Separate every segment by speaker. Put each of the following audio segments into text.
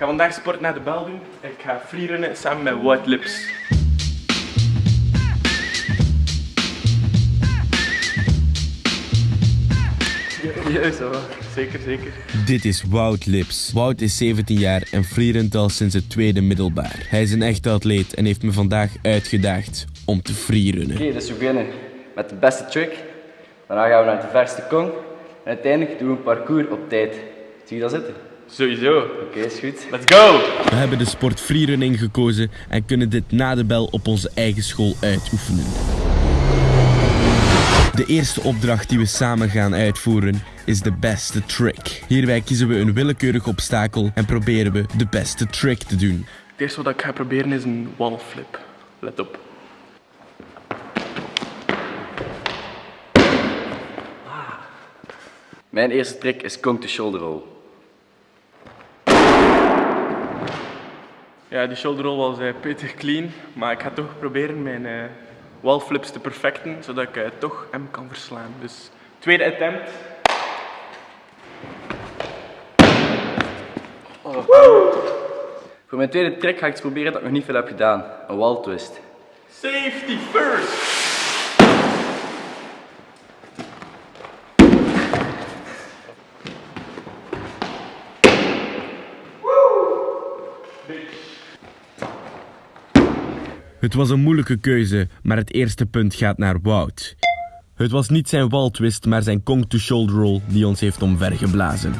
Speaker 1: ga vandaag sport naar de bel doen. Ik ga freerunnen samen met White Lips. Ja, zo. Zeker, zeker.
Speaker 2: Dit is Wout Lips. Wout is 17 jaar en freerunt al sinds het tweede middelbaar. Hij is een echte atleet en heeft me vandaag uitgedaagd om te freerunnen.
Speaker 3: Oké, dus we beginnen met de beste trick. Daarna gaan we naar de verste kong. En uiteindelijk doen we een parcours op tijd. Zie je dat zitten?
Speaker 1: Sowieso.
Speaker 3: Oké, is goed.
Speaker 1: Let's go!
Speaker 2: We hebben de sport freerunning gekozen en kunnen dit na de bel op onze eigen school uitoefenen. De eerste opdracht die we samen gaan uitvoeren is de beste trick. Hierbij kiezen we een willekeurig obstakel en proberen we de beste trick te doen.
Speaker 1: Het eerste wat ik ga proberen is een wall flip. Let op.
Speaker 3: Mijn eerste trick is kong to shoulder roll.
Speaker 1: Ja, die shoulder roll was uh, pittig clean, maar ik ga toch proberen mijn uh, wall flips te perfecten, zodat ik uh, toch hem kan verslaan. Dus tweede attempt.
Speaker 3: Oh. Voor mijn tweede trick ga ik proberen dat ik nog niet veel heb gedaan. Een wall twist.
Speaker 1: Safety first!
Speaker 2: Het was een moeilijke keuze, maar het eerste punt gaat naar Wout. Het was niet zijn waltwist, maar zijn kong-to-shoulder roll die ons heeft omvergeblazen.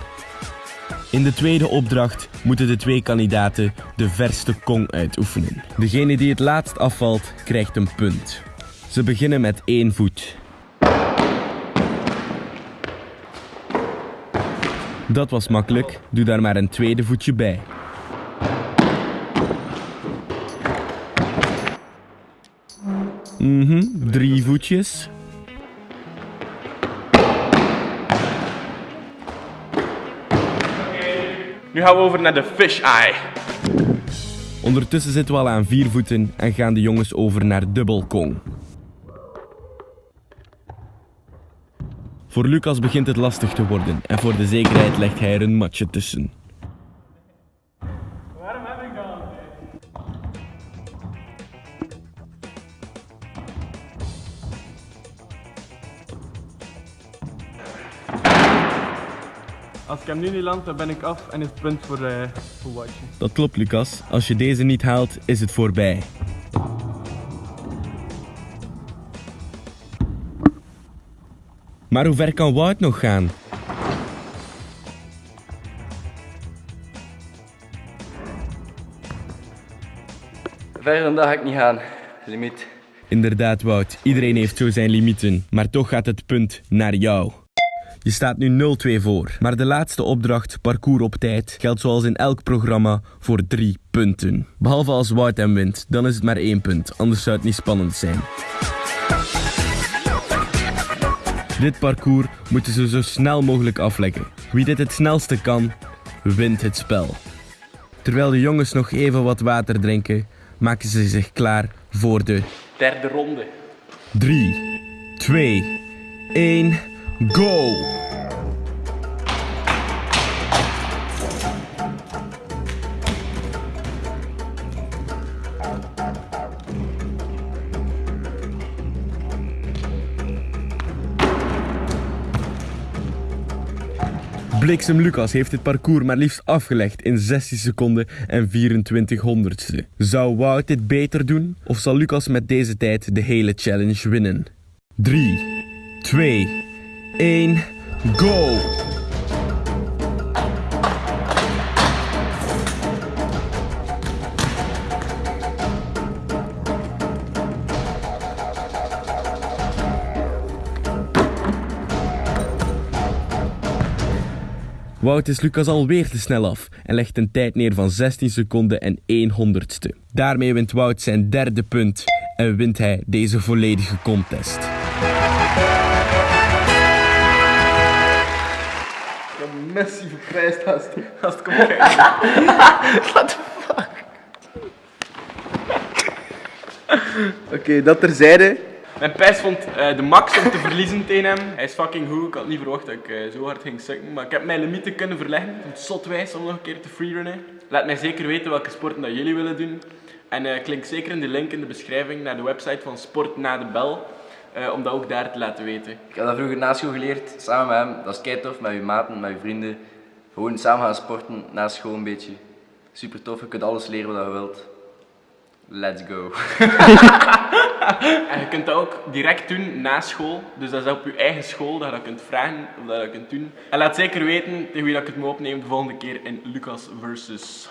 Speaker 2: In de tweede opdracht moeten de twee kandidaten de verste kong uitoefenen. Degene die het laatst afvalt, krijgt een punt. Ze beginnen met één voet. Dat was makkelijk, doe daar maar een tweede voetje bij. Mhm, drie voetjes.
Speaker 1: Nu gaan we over naar de fish eye.
Speaker 2: Ondertussen zitten we al aan vier voeten en gaan de jongens over naar dubbelkong. Voor Lucas begint het lastig te worden en voor de zekerheid legt hij er een matje tussen.
Speaker 1: Als ik hem nu niet land, dan ben ik af en is het punt voor, uh, voor Watje.
Speaker 2: Dat klopt, Lucas. Als je deze niet haalt, is het voorbij. Maar hoe ver kan Wout nog gaan?
Speaker 3: Verder dan dat ga ik niet gaan. Limiet.
Speaker 2: Inderdaad, Wout. Iedereen heeft zo zijn limieten. Maar toch gaat het punt naar jou. Je staat nu 0-2 voor. Maar de laatste opdracht, parcours op tijd, geldt zoals in elk programma voor 3 punten. Behalve als Wout hem wint, dan is het maar 1 punt. Anders zou het niet spannend zijn. Dit parcours moeten ze zo snel mogelijk afleggen. Wie dit het snelste kan, wint het spel. Terwijl de jongens nog even wat water drinken, maken ze zich klaar voor de
Speaker 1: Derde ronde.
Speaker 2: 3, 2, 1, go! Bliksem Lucas heeft het parcours maar liefst afgelegd in 16 seconden en 24 honderdste. Zou Wout dit beter doen? Of zal Lucas met deze tijd de hele challenge winnen? 3, 2, 1, go! Wout is Lucas alweer te snel af en legt een tijd neer van 16 seconden en 1 honderdste. Daarmee wint Wout zijn derde punt en wint hij deze volledige contest.
Speaker 1: Messi verprijsd als het, als het komt kijken. What the fuck?
Speaker 4: Oké, dat terzijde.
Speaker 2: Mijn pijs vond eh, de max om te verliezen tegen hem. Hij is fucking goed. Ik had niet verwacht dat ik eh, zo hard ging sukken. Maar ik heb mijn limieten kunnen verleggen. Ik vond het zotwijs om nog een keer te freerunnen. Laat mij zeker weten welke sporten dat jullie willen doen. En eh, klik zeker in de link in de beschrijving naar de website van Sport na de Bel. Eh, om dat ook daar te laten weten.
Speaker 3: Ik heb dat vroeger na school geleerd, samen met hem. Dat is kei tof, met je maten, met je vrienden. Gewoon samen gaan sporten, na school een beetje. Super tof, je kunt alles leren wat je wilt. Let's go.
Speaker 2: En je kunt dat ook direct doen na school. Dus dat is op je eigen school dat je dat kunt vragen of dat je dat kunt doen. En laat zeker weten tegen wie dat ik het moet opnemen de volgende keer in Lucas versus.